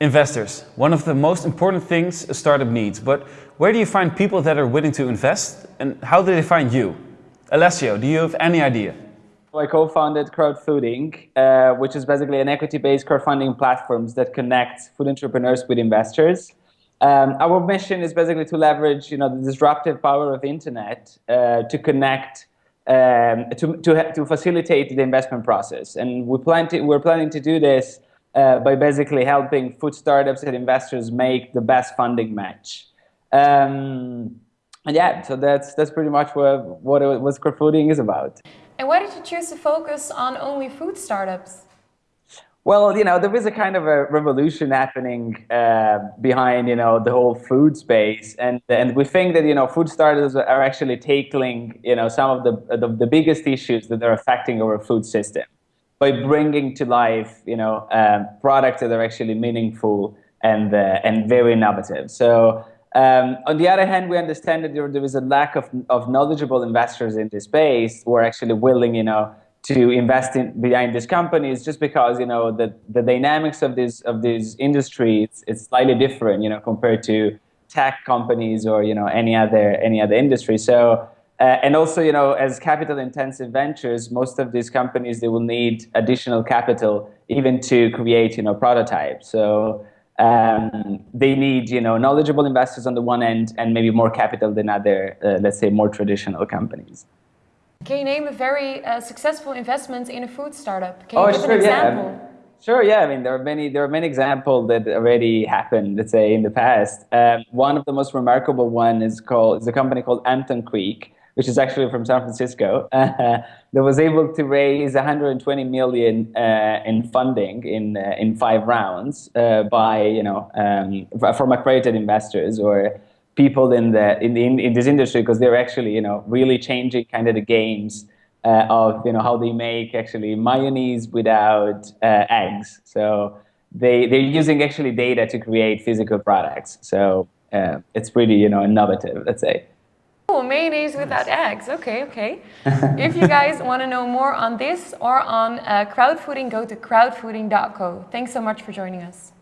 Investors, one of the most important things a startup needs, but where do you find people that are willing to invest and how do they find you? Alessio, do you have any idea? I co-founded Crowdfooding, uh, which is basically an equity-based crowdfunding platform that connects food entrepreneurs with investors. Um, our mission is basically to leverage, you know, the disruptive power of the internet uh, to connect, um, to, to, to facilitate the investment process. And we plan to, we're planning to do this uh, by basically helping food startups and investors make the best funding match. Um, and yeah, so that's that's pretty much what what, it, what crowdfunding is about. And why did you choose to focus on only food startups? Well, you know, there is a kind of a revolution happening uh, behind, you know, the whole food space, and and we think that you know, food startups are actually tackling, you know, some of the the, the biggest issues that are affecting our food system by bringing to life, you know, um, products that are actually meaningful and uh, and very innovative. So. Um, on the other hand, we understand that there, there is a lack of, of knowledgeable investors in this space who are actually willing, you know, to invest in behind these companies just because you know the, the dynamics of this of these industries it's slightly different you know compared to tech companies or you know any other any other industry so uh, and also, you know, as capital-intensive ventures, most of these companies they will need additional capital even to create, you know, prototypes. So um, they need, you know, knowledgeable investors on the one end and maybe more capital than other, uh, let's say, more traditional companies. Can you name a very uh, successful investment in a food startup? Can you oh, give sure, an example? Yeah. Sure, yeah. I mean, there are many. There are many examples that already happened. Let's say in the past. Um, one of the most remarkable one is called is a company called Hampton Creek, which is actually from San Francisco, uh, that was able to raise 120 million uh, in funding in uh, in five rounds uh, by you know um, from accredited investors or people in the in the, in this industry because they're actually you know really changing kind of the games uh, of you know how they make actually mayonnaise without uh, eggs. So they they're using actually data to create physical products. So it's pretty you know innovative, let's say. Oh, mayonnaise without eggs. Okay, okay. if you guys want to know more on this or on uh, go to crowdfooding.co. Thanks so much for joining us.